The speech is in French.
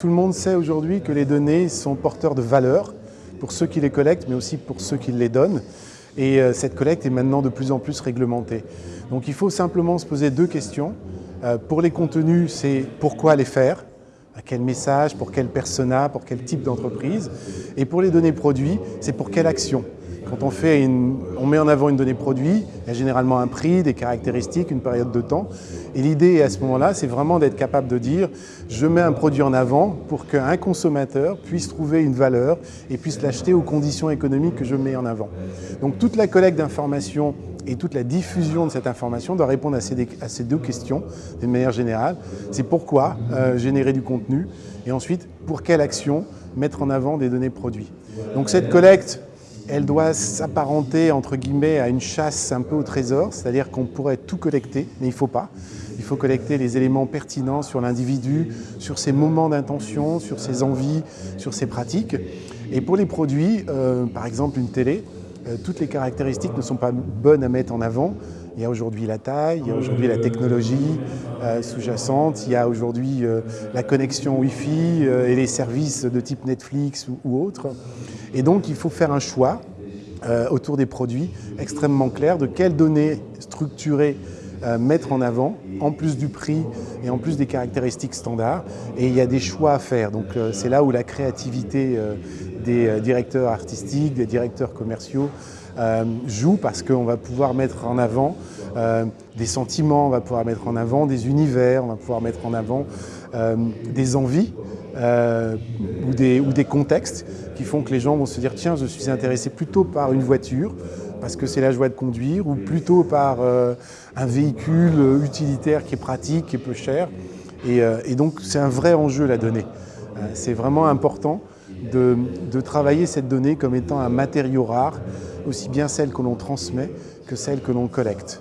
Tout le monde sait aujourd'hui que les données sont porteurs de valeur pour ceux qui les collectent, mais aussi pour ceux qui les donnent. Et euh, cette collecte est maintenant de plus en plus réglementée. Donc il faut simplement se poser deux questions. Euh, pour les contenus, c'est pourquoi les faire? À quel message, pour quel persona, pour quel type d'entreprise? Et pour les données produits, c'est pour quelle action? Quand on, fait on met en avant une donnée produit, il y a généralement un prix, des caractéristiques, une période de temps. Et l'idée à ce moment-là, c'est vraiment d'être capable de dire je mets un produit en avant pour qu'un consommateur puisse trouver une valeur et puisse l'acheter aux conditions économiques que je mets en avant. Donc toute la collecte d'informations et toute la diffusion de cette information doit répondre à ces, deux questions d'une manière générale. C'est pourquoi euh, générer du contenu et ensuite pour quelle action mettre en avant des données produits. Donc cette collecte, elle doit s'apparenter entre guillemets à une chasse un peu au trésor, c'est-à-dire qu'on pourrait tout collecter, mais il ne faut pas. Il faut collecter les éléments pertinents sur l'individu, sur ses moments d'intention, sur ses envies, sur ses pratiques. Et pour les produits, euh, par exemple une télé, euh, toutes les caractéristiques ne sont pas bonnes à mettre en avant. Il y a aujourd'hui la taille, il y a aujourd'hui la technologie euh, sous-jacente, il y a aujourd'hui la connexion Wi-Fi et les services de type Netflix ou, ou autres. Et donc il faut faire un choix autour des produits extrêmement clair de quelles données structurées mettre en avant, en plus du prix et en plus des caractéristiques standards. Et il y a des choix à faire. Donc c'est là où la créativité des euh, directeurs artistiques, des directeurs commerciaux euh, joue parce qu'on va pouvoir mettre en avant euh, des sentiments, on va pouvoir mettre en avant des univers, on va pouvoir mettre en avant des envies ou, des, ou des contextes qui font que les gens vont se dire tiens je suis intéressé plutôt par une voiture parce que c'est la joie de conduire ou plutôt par un véhicule utilitaire qui est pratique, qui est peu cher et, et donc c'est un vrai enjeu la donnée. c'est vraiment important de, travailler cette donnée comme étant un matériau rare, aussi bien celle que l'on transmet que celle que l'on collecte.